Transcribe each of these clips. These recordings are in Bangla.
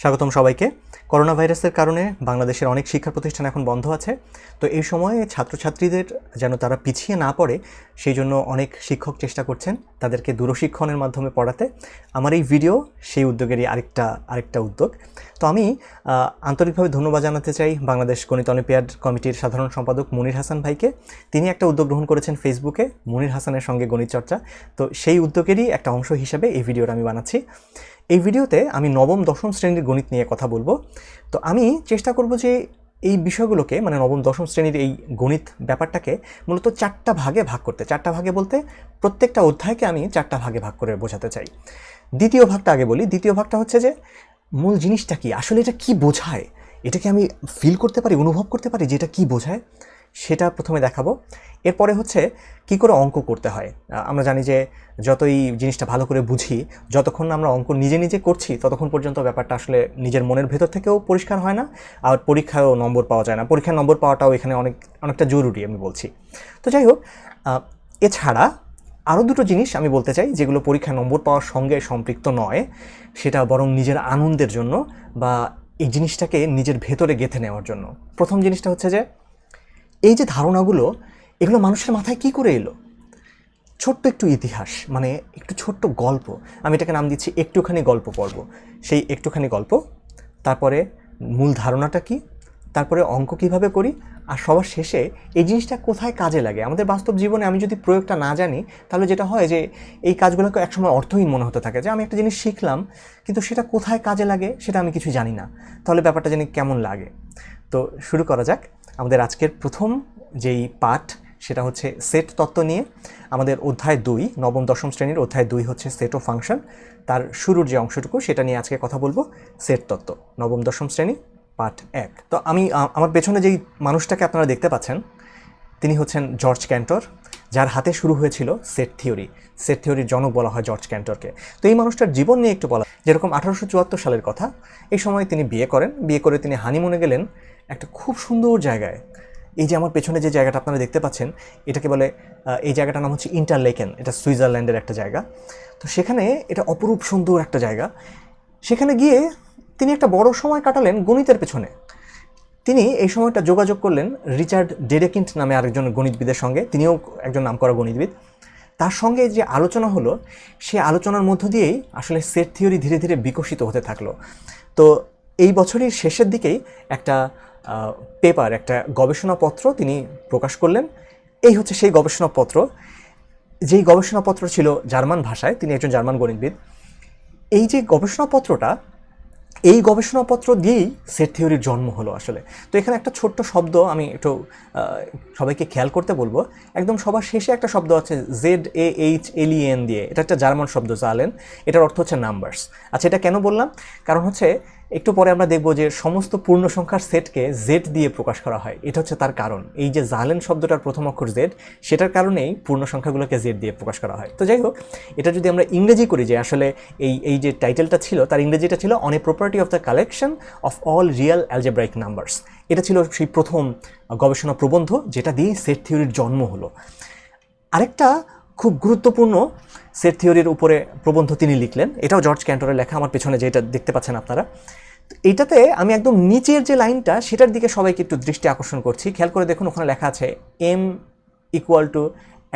স্বাগতম সবাইকে। করোনা ভাইরাসের কারণে বাংলাদেশের অনেক শিক্ষা প্রতিষ্ঠান এখন বন্ধ আছে। তো এই সময়ে ছাত্রছাত্রীদের যেন তারা পিছিয়ে না পড়ে, সেই জন্য অনেক শিক্ষক চেষ্টা করছেন তাদেরকে দূরশিক্ষণের মাধ্যমে পড়াতে। আমার এই ভিডিও সেই উদ্যোগেরই আরেকটা আরেকটা উদ্যোগ। তো আমি আন্তরিকভাবে ধন্যবাদ জানাতে চাই বাংলাদেশ গণিত অলিম্পিয়াড কমিটির সাধারণ সম্পাদক মনির হাসান ভাইকে। তিনি একটা উদ্যোগ গ্রহণ করেছেন ফেসবুকে, মনির হাসানের সঙ্গে গণিত চর্চা। তো সেই উদ্যোগেরই একটা অংশ হিসাবে এই ভিডিওটা আমি বানাচ্ছি। এই ভিডিওতে আমি নবম, দশম শ্রেণির গণিত নিয়ে কথা বলব। তো আমি চেষ্টা করব যে এই বিষয়গুলোকে মানে নবম, দশম শ্রেণির এই গণিত ব্যাপারটাকে মূলত চারটা ভাগে ভাগ করতে। চারটা ভাগে বলতে প্রত্যেকটা অধ্যায়কে আমি চারটা ভাগে ভাগ করে বোঝাতে চাই। দ্বিতীয় ভাগটা আগে বলি। দ্বিতীয় ভাগটা হচ্ছে যে মূল জিনিসটা কি? আসলে এটা কি বোঝায়? এটাকে আমি ফিল করতে পারি, অনুভব করতে পারি যে এটা কী বোঝায়? সেটা প্রথমে দেখাবো। এরপরে হচ্ছে কি করে অঙ্ক করতে হয়। আমরা জানি যে যতই জিনিসটা ভালো করে বুঝি, যতক্ষণ আমরা অঙ্ক নিজে নিজে করছি, ততক্ষণ পর্যন্ত ব্যাপারটা আসলে নিজের মনের ভেতর থেকেও পরিষ্কার হয় না, আর পরীক্ষায়ও নম্বর পাওয়া যায় না। পরীক্ষার নম্বর পাওয়াটাও এখানে অনেক, অনেকটা জরুরি আমি বলছি। তো যাই হোক এছাড়া আরও দুটো জিনিস আমি বলতে চাই, যেগুলো পরীক্ষায় নম্বর পাওয়ার সঙ্গে সম্পৃক্ত নয়, সেটা বরং নিজের আনন্দের জন্য বা এই জিনিসটাকে নিজের ভেতরে গেঁথে নেওয়ার জন্য। প্রথম জিনিসটা হচ্ছে যে এই যে ধারণাগুলো, এগুলো মানুষের মাথায় কি করে এলো? ছোট্ট একটু ইতিহাস মানে একটু ছোট্ট গল্প। আমি এটাকে নাম দিচ্ছি একটুখানি গল্প পর্ব। সেই একটুখানি গল্প, তারপরে মূল ধারণাটা কি, তারপরে অঙ্ক কীভাবে করি, আর সবার শেষে এই জিনিসটা কোথায় কাজে লাগে? আমাদের বাস্তব জীবনে আমি যদি প্রয়োগটা না জানি, তাহলে যেটা হয় যে এই কাজগুলোকে একসময় অর্থহীন মনে হতে থাকে যে আমি একটা জিনিস শিখলাম, কিন্তু সেটা কোথায় কাজে লাগে সেটা আমি কিছু জানি না। তাহলে ব্যাপারটা জানি কেমন লাগে। তো শুরু করা যাক। আমাদের আজকের প্রথম যেই পাঠ, সেটা হচ্ছে সেট তত্ত্ব নিয়ে। আমাদের অধ্যায় দুই, নবম, দশম শ্রেণির অধ্যায় দুই হচ্ছে সেট ও ফাংশন। তার শুরুর যে অংশটুকু, সেটা নিয়ে আজকে কথা বলব, সেট তত্ত্ব, নবম, দশম শ্রেণি, পাঠ এক। তো আমি আমার পেছনে যেই মানুষটাকে আপনারা দেখতে পাচ্ছেন, তিনি হচ্ছেন জর্জ ক্যান্টর, যার হাতে শুরু হয়েছিল সেট থিওরি। সেট থিওরির জনক বলা হয় জর্জ ক্যান্টরকে। তো এই মানুষটার জীবন নিয়ে একটু বলা, যেরকম আঠারোশো চুয়াত্তর সালের কথা, এই সময় তিনি বিয়ে করেন। বিয়ে করে তিনি হানিমুনে গেলেন একটা খুব সুন্দর জায়গায়। এই যে আমার পেছনে যে জায়গাটা আপনারা দেখতে পাচ্ছেন, এটাকে বলে এই জায়গাটার নাম হচ্ছে ইন্টারলেকেন এটা সুইজারল্যান্ডের একটা জায়গা। তো সেখানে এটা অপরূপ সুন্দর একটা জায়গা। সেখানে গিয়ে তিনি একটা বড় সময় কাটালেন গণিতের পেছনে। তিনি এই সময়টা যোগাযোগ করলেন রিচার্ড ডেরেকিন্ট নামে আরেকজন গণিতবিদের সঙ্গে। তিনিও একজন নামকরা গণিতবিদ। তার সঙ্গে যে আলোচনা হলো, সে আলোচনার মধ্য দিয়েই আসলে সেট থিওরি ধীরে ধীরে বিকশিত হতে থাকল। তো এই বছরের শেষের দিকেই একটা পেপার একটা গবেষণাপত্র তিনি প্রকাশ করলেন। এই হচ্ছে সেই গবেষণাপত্র। যেই গবেষণাপত্র ছিল জার্মান ভাষায়, তিনি একজন জার্মান গণিতবিদ। এই যে গবেষণাপত্রটা, এই গবেষণাপত্র দিয়েই সেট থিওরির জন্ম হলো আসলে। তো এখানে একটা ছোট্ট শব্দ আমি একটু সবাইকে খেয়াল করতে বলব। একদম সবার শেষে একটা শব্দ আছে Z A H L N দিয়ে। এটা একটা জার্মান শব্দ, জালেন। এটার অর্থ হচ্ছে নাম্বারস আচ্ছা এটা কেন বললাম? কারণ হচ্ছে একটু পরে আমরা দেখব যে সমস্ত পূর্ণ সংখ্যার সেটকে জেড দিয়ে প্রকাশ করা হয়। এটা হচ্ছে তার কারণ। এই যে জালেন শব্দটার প্রথম অক্ষর জেড সেটার কারণেই পূর্ণ সংখ্যাগুলোকে জেড দিয়ে প্রকাশ করা হয়। তো যাই হোক, এটা যদি আমরা ইংরেজি করি যে আসলে এই এই যে টাইটেলটা ছিল, তার ইংরেজিটা ছিল on a property of the collection of all real algebraic numbers এটা ছিল সেই প্রথম গবেষণা প্রবন্ধ, যেটা দিয়ে সেট থিওরির জন্ম হলো। আরেকটা খুব গুরুত্বপূর্ণ সেট থিওরির উপরে প্রবন্ধ তিনি লিখলেন। এটাও জর্জ ক্যান্টরের লেখা, আমার পেছনে যেটা দেখতে পাচ্ছেন আপনারা। এইটাতে আমি একদম নিচের যে লাইনটা, সেটার দিকে সবাইকে একটু দৃষ্টি আকর্ষণ করছি। খেয়াল করে দেখুন, ওখানে লেখা আছে এম ইকুয়াল টু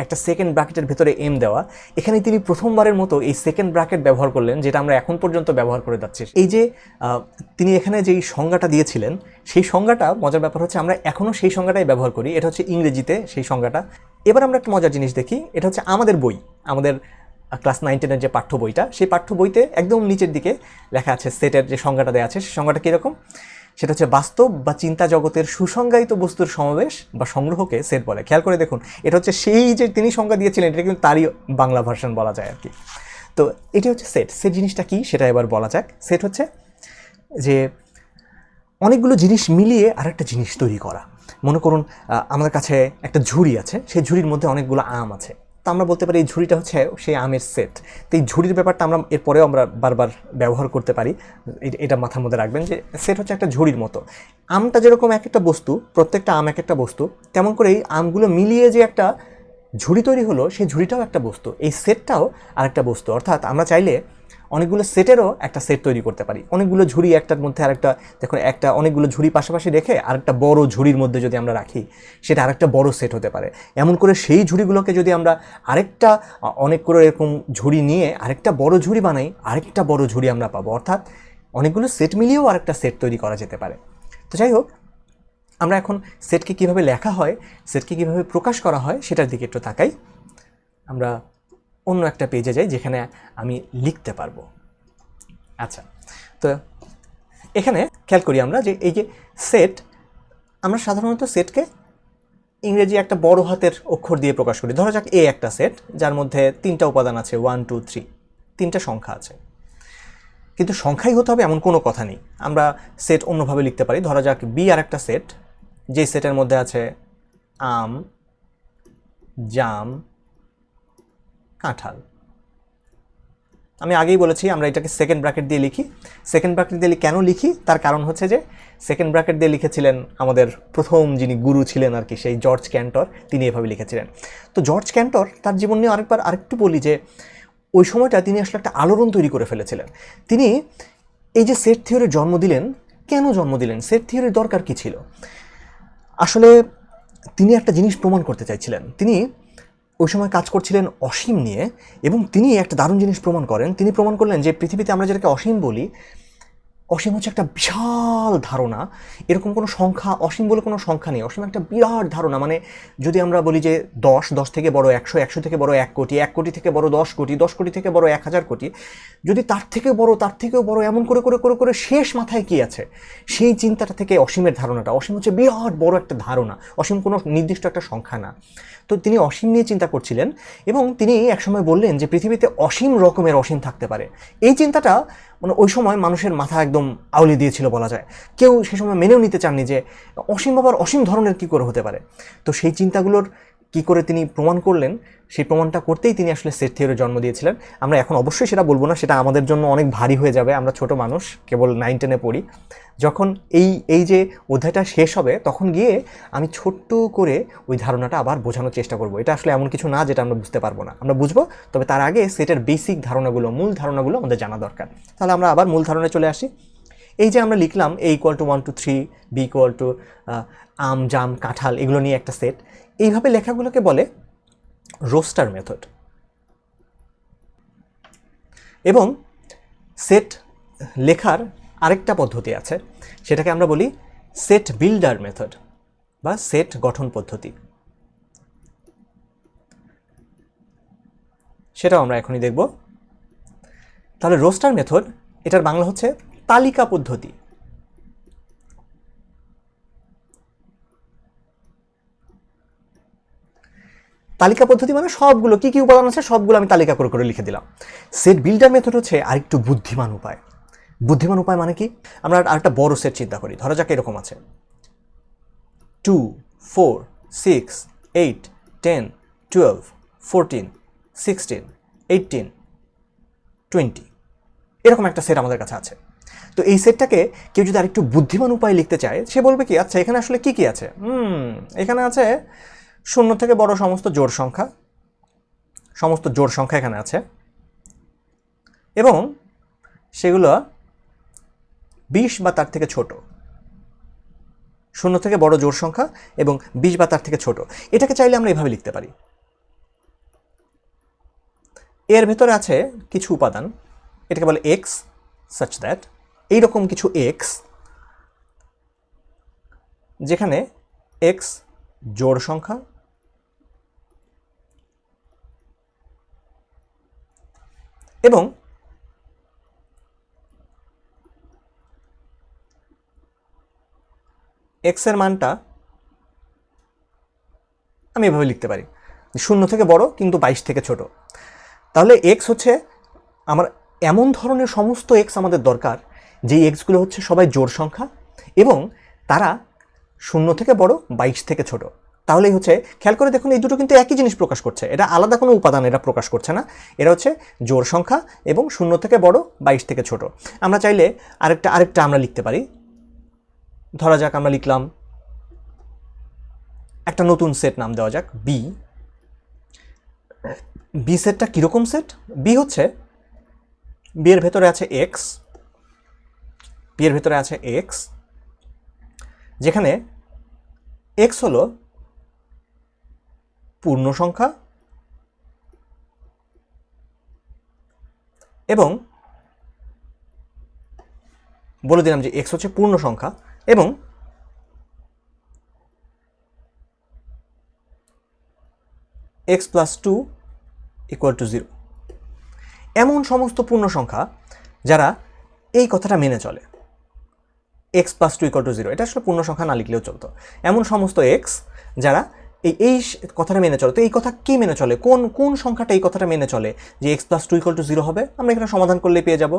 একটা সেকেন্ড ব্র্যাকেটের ভেতরে এম দেওয়া। এখানে তিনি প্রথমবারের মতো এই সেকেন্ড ব্র্যাকেট ব্যবহার করলেন, যেটা আমরা এখন পর্যন্ত ব্যবহার করে যাচ্ছি। এই যে তিনি এখানে যেই সংজ্ঞাটা দিয়েছিলেন, সেই সংজ্ঞাটা, মজার ব্যাপার হচ্ছে, আমরা এখনও সেই সংজ্ঞাটাই ব্যবহার করি। এটা হচ্ছে ইংরেজিতে সেই সংজ্ঞাটা। এবার আমরা একটা মজার জিনিস দেখি, এটা হচ্ছে আমাদের বই, আমাদের ক্লাস নাইন টেনের যে পাঠ্য বইটা, সেই পাঠ্য বইতে একদম নিচের দিকে লেখা আছে সেটের যে সংজ্ঞাটা দেওয়া আছে, সেই সংজ্ঞাটা কীরকম? সেটা হচ্ছে বাস্তব বা চিন্তা জগতের সুসংজ্ঞায়িত বস্তুর সমাবেশ বা সংগ্রহকে সেট বলে। খেয়াল করে দেখুন, এটা হচ্ছে সেই যে তিনি সংজ্ঞা দিয়েছিলেন, এটা কিন্তু তারই বাংলা ভার্সন বলা যায় আর কি। তো এটি হচ্ছে সেট সেট জিনিসটা কি সেটা এবার বলা যাক। সেট হচ্ছে যে অনেকগুলো জিনিস মিলিয়ে আরেকটা জিনিস তৈরি করা। মনে করুন আমাদের কাছে একটা ঝুড়ি আছে, সেই ঝুড়ির মধ্যে অনেকগুলো আম আছে। তো আমরা বলতে পারি এই ঝুড়িটা হচ্ছে সেই আমের সেট তো এই ঝুড়ির ব্যাপারটা আমরা এরপরেও আমরা বারবার ব্যবহার করতে পারি। এটা মাথার মধ্যে রাখবেন যে সেট হচ্ছে একটা ঝুড়ির মতো। আমটা যেরকম এক একটা বস্তু, প্রত্যেকটা আম এক একটা বস্তু, তেমন করে এই আমগুলো মিলিয়ে যে একটা ঝুড়ি তৈরি হলো, সেই ঝুড়িটাও একটা বস্তু। এই সেটটাও আরেকটা বস্তু। অর্থাৎ আমরা চাইলে অনেকগুলো সেটেরও একটা সেট তৈরি করতে পারি। অনেকগুলো ঝুড়ি একটার মধ্যে আরেকটা, দেখুন একটা অনেকগুলো ঝুড়ি পাশাপাশি রেখে আরেকটা বড় ঝুড়ির মধ্যে যদি আমরা রাখি, সেটা আরেকটা বড় সেট হতে পারে। এমন করে সেই ঝুড়িগুলোকে যদি আমরা আরেকটা অনেক করে এরকম ঝুড়ি নিয়ে আরেকটা বড় ঝুড়ি বানাই, আরেকটা বড় ঝুড়ি আমরা পাবো। অর্থাৎ অনেকগুলো সেট মিলিয়েও আরেকটা সেট তৈরি করা যেতে পারে। তো যাই হোক, আমরা এখন সেটকে কীভাবে লেখা হয়, সেটকে কীভাবে প্রকাশ করা হয়, সেটার দিকে একটু তাকাই। আমরা অন্য একটা পেজে যাই যেখানে আমি লিখতে পারব। আচ্ছা তো এখানে খেয়াল করি আমরা যে এই যে সেট আমরা সাধারণত সেটকে ইংরেজি একটা বড় হাতের অক্ষর দিয়ে প্রকাশ করি। ধরা যাক এ একটা সেট যার মধ্যে তিনটা উপাদান আছে ওয়ান টু থ্রি তিনটা সংখ্যা আছে। কিন্তু সংখ্যাই হতে হবে এমন কোনো কথা নেই। আমরা সেট অন্যভাবে লিখতে পারি। ধরা যাক বি আর একটা সেট যে সেটের মধ্যে আছে আম, জাম কাঁঠাল। আমি আগেই বলেছি, আমরা এটাকে সেকেন্ড ব্র্যাকেট দিয়ে লিখি। সেকেন্ড ব্র্যাকেট দিয়ে কেন লিখি? তার কারণ হচ্ছে যে সেকেন্ড ব্র্যাকেট দিয়ে লিখেছিলেন আমাদের প্রথম যিনি গুরু ছিলেন আর কি, সেই জর্জ ক্যান্টর, তিনি এভাবে লিখেছিলেন। তো জর্জ ক্যান্টর তার জীবন নিয়ে আরেকবার আরেকটু বলি যে, ওই সময়টা তিনি আসলে একটা আলোড়ন তৈরি করে ফেলেছিলেন। তিনি এই যে সেট থিওরির জন্ম দিলেন, কেন জন্ম দিলেন? সেট থিওরির দরকার কী ছিল? আসলে তিনি একটা জিনিস প্রমাণ করতে চাইছিলেন। তিনি ওই সময় কাজ করছিলেন অসীম নিয়ে এবং তিনি একটা দারুণ জিনিস প্রমাণ করেন। তিনি প্রমাণ করলেন যে পৃথিবীতে আমরা যেটাকে অসীম বলি অসীম হচ্ছে একটা বিশাল ধারণা। এরকম কোনো সংখ্যা, অসীম বলে কোনো সংখ্যা নেই। অসীম একটা বিরাট ধারণা। মানে যদি আমরা বলি যে দশ দশ থেকে বড় একশো একশো থেকে বড় এক কোটি এক কোটি থেকে বড় দশ কোটি দশ কোটি থেকে বড় এক হাজার কোটি, যদি তার থেকে বড়, তার থেকেও বড় এমন করে করে করে করে শেষ মাথায় কি আছে? সেই চিন্তাটা থেকে অসীমের ধারণাটা। অসীম হচ্ছে বিরাট বড় একটা ধারণা। অসীম কোনো নির্দিষ্ট একটা সংখ্যা না। তো তিনি অসীম নিয়ে চিন্তা করছিলেন এবং তিনি একসময় বললেন যে পৃথিবীতে অসীম রকমের অসীম থাকতে পারে। এই চিন্তাটা মানে ওই সময় মানুষের মাথা একদম আউলে দিয়েছিল বলা যায়। কেউ সে সময় মেনেও নিতে চাননি যে অসীম বাবার অসীম ধরনের কী করে হতে পারে। তো সেই চিন্তাগুলোর কি করে তিনি প্রমাণ করলেন, সেই প্রমাণটা করতেই তিনি আসলে সেট জন্ম দিয়েছিলেন। আমরা এখন অবশ্যই সেটা বলব না, সেটা আমাদের জন্য অনেক ভারী হয়ে যাবে। আমরা ছোট মানুষ, কেবল নাইন টেনে পড়ি। যখন এই এই যে অধ্যায়টা শেষ হবে, তখন গিয়ে আমি ছোট্ট করে ওই ধারণাটা আবার বোঝানোর চেষ্টা করব। এটা আসলে এমন কিছু না যেটা আমরা বুঝতে পারব না। আমরা বুঝব, তবে তার আগে সেটের বেসিক ধারণাগুলো, মূল ধারণাগুলো আমাদের জানা দরকার। তাহলে আমরা আবার মূল ধারণায় চলে আসি। এই যে আমরা লিখলাম A equal to one two three B equal to আম, জাম, কাঁঠাল, এগুলো নিয়ে একটা সেট এইভাবে লেখাগুলোকে বলে রোস্টার মেথড এবং সেট লেখার আরেকটা পদ্ধতি আছে, সেটাকে আমরা বলি সেট বিল্ডার মেথড বা সেট গঠন পদ্ধতি। সেটাও আমরা এখনই দেখব। তাহলে রোস্টার মেথড এটার বাংলা হচ্ছে তালিকা পদ্ধতি। তালিকা পদ্ধতি মানে সবগুলো, কি কি উপাদান আছে সবগুলো আমি তালিকা করে করে লিখে দিলাম। সেট বিল্ডার মেথড হচ্ছে আরেকটু বুদ্ধিমান উপায়। বুদ্ধিমান উপায় মানে কি? আমরা আরেকটা বড় সেট চিন্তা করি। ধরা যাক এরকম আছে। Two four six eight ten twelve fourteen sixteen eighteen twenty এরকম একটা সেট আমাদের কাছে আছে। তো এই সেটটাকে কেউ যদি আরেকটু বুদ্ধিমান উপায়ে লিখতে চায়, সে বলবে কি আচ্ছা এখানে আসলে কি কি আছে? হুম, এখানে আছে শূন্য থেকে বড় সমস্ত জোড় সংখ্যা। সমস্ত জোড় সংখ্যা এখানে আছে। এবং সেগুলো বিশ বা তার থেকে ছোট। শূন্য থেকে বড় জোর সংখ্যা এবং বিশ বা তার থেকে ছোট। এটাকে চাইলে আমরা এভাবে লিখতে পারি। এর ভেতরে আছে কিছু উপাদান। এটাকে বলে এক্স সাচ দ্যাট এইরকম কিছু এক্স যেখানে এক্স জোড় সংখ্যা, এবং এক্সের মানটা আমি এভাবে লিখতে পারি। শূন্য থেকে বড় কিন্তু বাইশ থেকে ছোট। তাহলে এক্স হচ্ছে আমার এমন ধরনের সমস্ত এক্স আমাদের দরকার, যেই এক্সগুলো হচ্ছে সবাই জোড় সংখ্যা এবং তারা শূন্য থেকে বড়, বাইশ থেকে ছোট। তাহলেই হচ্ছে, খেয়াল করে দেখুন এই দুটো কিন্তু একই জিনিস প্রকাশ করছে। এটা আলাদা কোনো উপাদান এটা প্রকাশ করছে না। এরা হচ্ছে জোর সংখ্যা এবং শূন্য থেকে বড়, বাইশ থেকে ছোট। আমরা চাইলে আরেকটা আরেকটা আমরা লিখতে পারি। ধরা যাক আমরা লিখলাম একটা নতুন সেট নাম দেওয়া যাক বি বি সেটটা কীরকম সেট বি হচ্ছে বি এর ভেতরে আছে এক্স বি এর ভেতরে আছে এক্স যেখানে এক্স হলো পূর্ণ সংখ্যা এবং বলে দিলাম যে এক্স হচ্ছে পূর্ণ সংখ্যা। এবং x plus two equal to zero এমন সমস্ত পূর্ণ সংখ্যা যারা এই কথাটা মেনে চলে। X plus two equal to zero এটা আসলে পূর্ণ সংখ্যা না লিখলেও চলতো। এমন সমস্ত এক্স যারা এই এই কথাটা মেনে চলে। তো এই কথা কি মেনে চলে? কোন কোন সংখ্যাটা এই কথাটা মেনে চলে যে x plus two equal to zero হবে? আমরা এখানে সমাধান করলে পেয়ে যাব।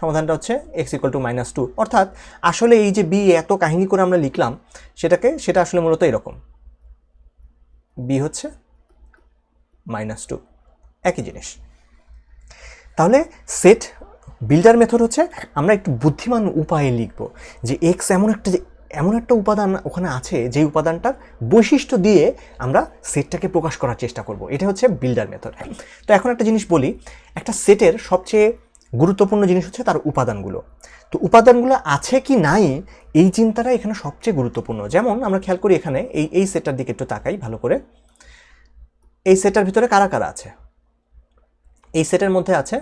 সমাধানটা হচ্ছে x equal to minus two অর্থাৎ আসলে এই যে বি এত কাহিনী করে আমরা লিখলাম, সেটাকে, সেটা আসলে মূলত এরকম। বি হচ্ছে মাইনাস টু একই জিনিস। তাহলে সেট বিল্ডার মেথড হচ্ছে আমরা একটু বুদ্ধিমান উপায়ে লিখব যে এক্স এমন একটা যে, এমন একটা উপাদান ওখানে আছে যে উপাদানটার বৈশিষ্ট্য দিয়ে আমরা সেটটাকে প্রকাশ করার চেষ্টা করব। এটা হচ্ছে বিল্ডার মেথড তো এখন একটা জিনিস বলি, একটা সেটের সবচেয়ে গুরুত্বপূর্ণ জিনিস হচ্ছে তার উপাদানগুলো। তো উপাদানগুলো আছে কি নাই, এই চিন্তাটা এখানে সবচেয়ে গুরুত্বপূর্ণ। যেমন আমরা খেয়াল করি এখানে এই এই সেটটার দিকে একটু তাকাই ভালো করে। এই সেটটার ভিতরে কারা কারা আছে? এই সেটের মধ্যে আছে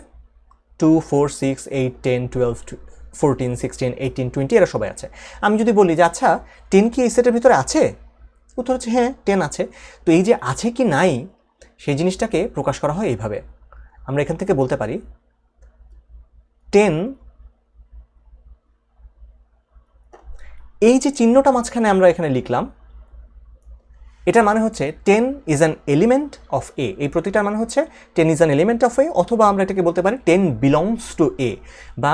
two four six eight ten twelve fourteen sixteen eighteen twenty এরা সবাই আছে। আমি যদি বলি যে আচ্ছা টেন কি এই সেটের ভিতরে আছে? উত্তর হচ্ছে হ্যাঁ টেন আছে। তো এই যে আছে কি নাই, সেই জিনিসটাকে প্রকাশ করা হয় এইভাবে। আমরা এখান থেকে বলতে পারি টেন এই যে চিহ্নটা মাঝখানে আমরা এখানে লিখলাম, এটার মানে হচ্ছে ten is an element of A এই প্রতিটার মানে হচ্ছে ten is an element of A অথবা আমরা এটাকে বলতে পারি টেন বিলংস টু এ বা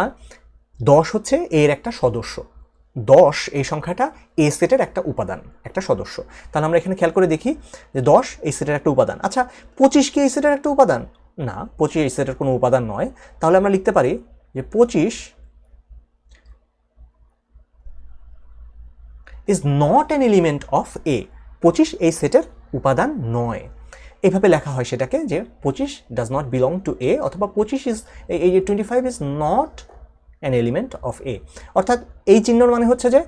দশ হচ্ছে এর একটা সদস্য। দশ এই সংখ্যাটা এ সেটের একটা উপাদান, একটা সদস্য। তাহলে আমরা এখানে খেয়াল করে দেখি যে দশ এই সেটের একটা উপাদান। আচ্ছা পঁচিশ কি এই সেটের একটা উপাদান? না, পঁচিশ এই সেটের কোনো উপাদান নয়। তাহলে আমরা লিখতে পারি যে পঁচিশ is not an element of A পঁচিশ এই সেটের উপাদান নয়। এইভাবে লেখা হয় সেটাকে যে পঁচিশ does not belong to A অথবা পঁচিশ ইজ এই যে twenty five is not an element of A অর্থাৎ এই চিহ্নর মানে হচ্ছে যে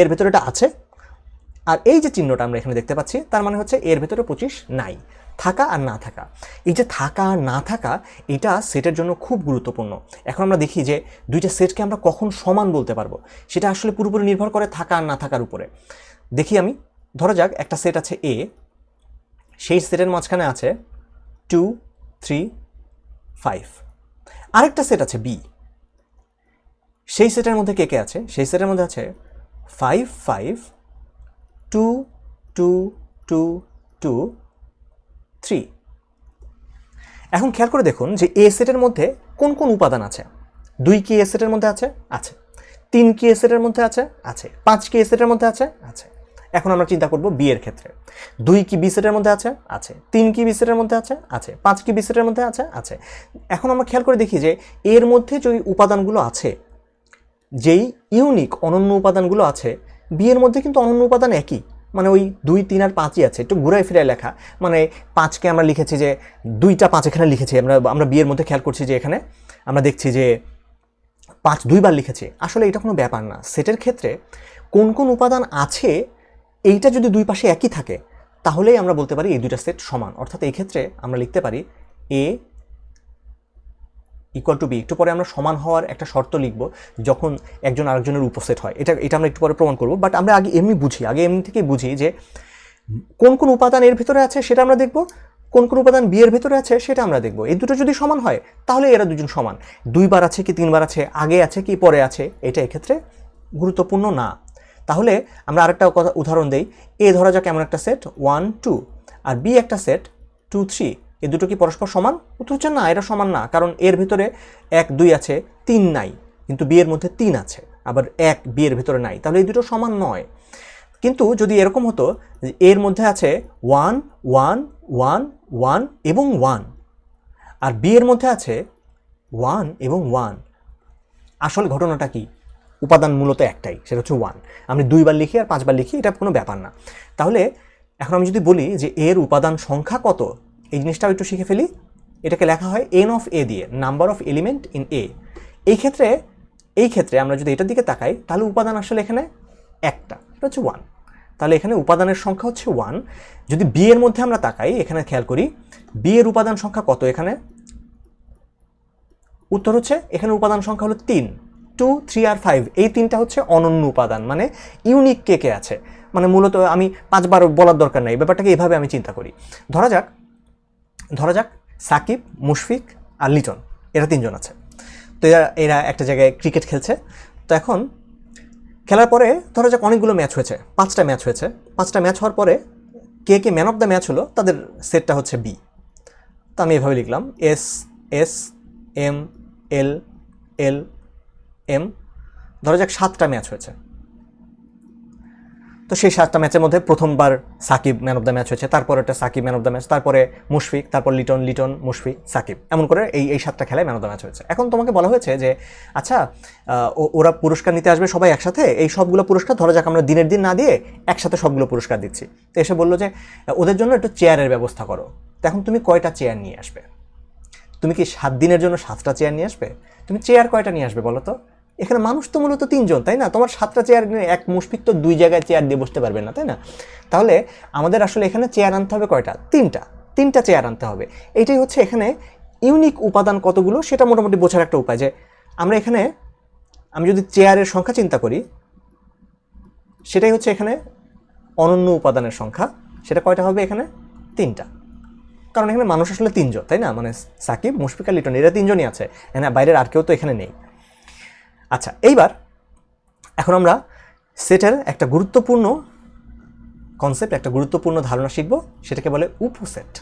এর ভেতরে এটা আছে। আর এই যে চিহ্নটা আমরা এখানে দেখতে পাচ্ছি, তার মানে হচ্ছে এর ভেতরে পঁচিশ নাই। থাকা আর না থাকা। এই যে থাকা আর না থাকা, এটা সেটের জন্য খুব গুরুত্বপূর্ণ। এখন আমরা দেখি যে দুইটা সেটকে আমরা কখন সমান বলতে পারব, সেটা আসলে পুরোপুরি নির্ভর করে থাকা আর না থাকার উপরে। দেখি আমি, ধরা যাক একটা সেট আছে এ সেই সেটের মাঝখানে আছে টু থ্রি ফাইভ আরেকটা সেট আছে বি সেই সেটের মধ্যে কে কে আছে? সেই সেটের মধ্যে আছে five five two two two two three এখন খেয়াল করে দেখুন যে এ সেটের মধ্যে কোন কোন উপাদান আছে। দুই কি এ সেটের মধ্যে আছে আছে। তিন কি এ সেটের মধ্যে আছে আছে। পাঁচ কি এ সেটের মধ্যে আছে আছে। এখন আমরা চিন্তা করব বি এর ক্ষেত্রে। দুই কি বি সেটের মধ্যে আছে আছে। তিন কি বি সেটের মধ্যে আছে আছে। পাঁচ কি বি সেটের মধ্যে আছে আছে। এখন আমরা খেয়াল করে দেখি যে এর মধ্যে যে উপাদানগুলো আছে, যেই ইউনিক অনন্য উপাদানগুলো আছে বিয়ের মধ্যে কিন্তু অনন্য উপাদান একই। মানে ওই দুই, তিন আর পাঁচই আছে, একটু ঘুরাই ফিরাই লেখা। মানে পাঁচকে আমরা লিখেছি যে, দুইটা পাঁচ এখানে লিখেছি। আমরা আমরা বিয়ের মধ্যে খেয়াল করছি যে এখানে আমরা দেখছি যে পাঁচ দুইবার লিখেছি। আসলে এটা কোনো ব্যাপার না। সেটের ক্ষেত্রে কোন কোন উপাদান আছে, এইটা যদি দুই পাশে একই থাকে, তাহলেই আমরা বলতে পারি এই দুইটা সেট সমান। অর্থাৎ এই ক্ষেত্রে আমরা লিখতে পারি এ ইকুয়াল টু বি একটু পরে আমরা সমান হওয়ার একটা শর্ত লিখব যখন একজন আরেকজনের উপসেট হয়। এটা এটা আমরা একটু পরে প্রমাণ করব বাট আমরা আগে এমনি বুঝি, আগে এমনি থেকেই বুঝি যে কোন কোন উপাদান এর ভিতরে আছে সেটা আমরা দেখব, কোন কোন উপাদান বি এর ভিতরে আছে সেটা আমরা দেখব। এই দুটো যদি সমান হয়, তাহলে এরা দুজন সমান। দুইবার আছে কি, তিনবার আছে, আগে আছে কি, পরে আছে, এটা এক্ষেত্রে গুরুত্বপূর্ণ না। তাহলে আমরা আরেকটা কথা, উদাহরণ দেই, এ ধরা যাক এমন একটা সেট ওয়ান টু আর বি একটা সেট টু থ্রি এই দুটো কি পরস্পর সমান? উত্তর হচ্ছে না, এরা সমান না, কারণ এর ভিতরে এক, দুই আছে, তিন নাই, কিন্তু বি এর মধ্যে তিন আছে, আবার এক বি এর ভিতরে নাই, তাহলে এই দুটো সমান নয়। কিন্তু যদি এরকম হতো এর মধ্যে আছে ওয়ান ওয়ান ওয়ান ওয়ান এবং ওয়ান, আর বি এর মধ্যে আছে ওয়ান এবং ওয়ান, আসল ঘটনাটা কি? উপাদান মূলত একটাই, সেটা হচ্ছে ওয়ান। আমি দুইবার লিখি আর পাঁচবার লিখি, এটা কোনো ব্যাপার না। তাহলে এখন আমি যদি বলি যে এর উপাদান সংখ্যা কত এই জিনিসটাও একটু শিখে ফেলি। এটাকে লেখা হয় এন অফ এ দিয়ে number of element in A এই ক্ষেত্রে এই ক্ষেত্রে আমরা যদি এটার দিকে তাকাই, তাহলে উপাদান আসলে এখানে একটা, এটা হচ্ছে ওয়ান তাহলে এখানে উপাদানের সংখ্যা হচ্ছে ওয়ান যদি বি এর মধ্যে আমরা তাকাই, এখানে খেয়াল করি বি এর উপাদান সংখ্যা কত এখানে? উত্তর হচ্ছে, এখানে উপাদান সংখ্যা হলো তিন। টু থ্রি আর ফাইভ এই তিনটা হচ্ছে অনন্য উপাদান। মানে ইউনিক কে কে আছে? মানে মূলত আমি পাঁচবার বলার দরকার নেই, ব্যাপারটাকে এভাবে আমি চিন্তা করি। ধরা যাক ধরা যাক, সাকিব, মুশফিক আর লিটন, এরা তিনজন আছে। তো এরা এরা একটা জায়গায় ক্রিকেট খেলছে। তো এখন খেলার পরে ধরা যাক অনেকগুলো ম্যাচ হয়েছে, পাঁচটা ম্যাচ হয়েছে। পাঁচটা ম্যাচ হওয়ার পরে কে কে ম্যান অফ দ্য ম্যাচ হলো তাদের সেটটা হচ্ছে বি। তো আমি এভাবে লিখলাম, S S, M, L L, M. ধরা যাক সাতটা ম্যাচ হয়েছে। তো সেই সাতটা ম্যাচের মধ্যে প্রথমবার Shakib man of the match হয়েছে, তারপর একটা Shakib man of the match তারপরে মুশফিক, তারপর লিটন লিটন, মুশফিক, সাকিব। এমন করে এই এই সাতটা খেলায় ম্যান অফ দ্য ম্যাচ হয়েছে। এখন তোমাকে বলা হয়েছে যে আচ্ছা ওরা পুরস্কার নিতে আসবে সবাই একসাথে, এই সবগুলো পুরস্কার ধরা যাক, আমরা দিনের দিন না দিয়ে একসাথে সবগুলো পুরস্কার দিচ্ছি। তো এসে বলল যে, ওদের জন্য একটু চেয়ারের ব্যবস্থা করো। তো এখন তুমি কয়টা চেয়ার নিয়ে আসবে? তুমি কি সাত দিনের জন্য সাতটা চেয়ার নিয়ে আসবে? তুমি চেয়ার কয়টা নিয়ে আসবে বলো তো? এখানে মানুষ তো মূলত তিনজন, তাই না? তোমার সাতটা চেয়ার এক মুশফিক তো দুই জায়গায় চেয়ার দিয়ে বসতে পারবে না, তাই না? তাহলে আমাদের আসলে এখানে চেয়ার আনতে হবে কয়টা? তিনটা। তিনটা চেয়ার আনতে হবে। এটাই হচ্ছে এখানে ইউনিক উপাদান কতগুলো সেটা মোটামুটি বোঝার একটা উপায় যে আমরা এখানে, আমি যদি চেয়ারের সংখ্যা চিন্তা করি, সেটাই হচ্ছে এখানে অনন্য উপাদানের সংখ্যা। সেটা কয়টা হবে এখানে? তিনটা। কারণ এখানে মানুষ আসলে তিনজন, তাই না? মানে সাকিব, মুশফিক লিটন, এরা তিনজনই আছে। এখানে বাইরের আর কেউ তো এখানে নেই। আচ্ছা এইবার এখন আমরা সেটের একটা গুরুত্বপূর্ণ কনসেপ্ট একটা গুরুত্বপূর্ণ ধারণা শিখব, সেটাকে বলে উপসেট।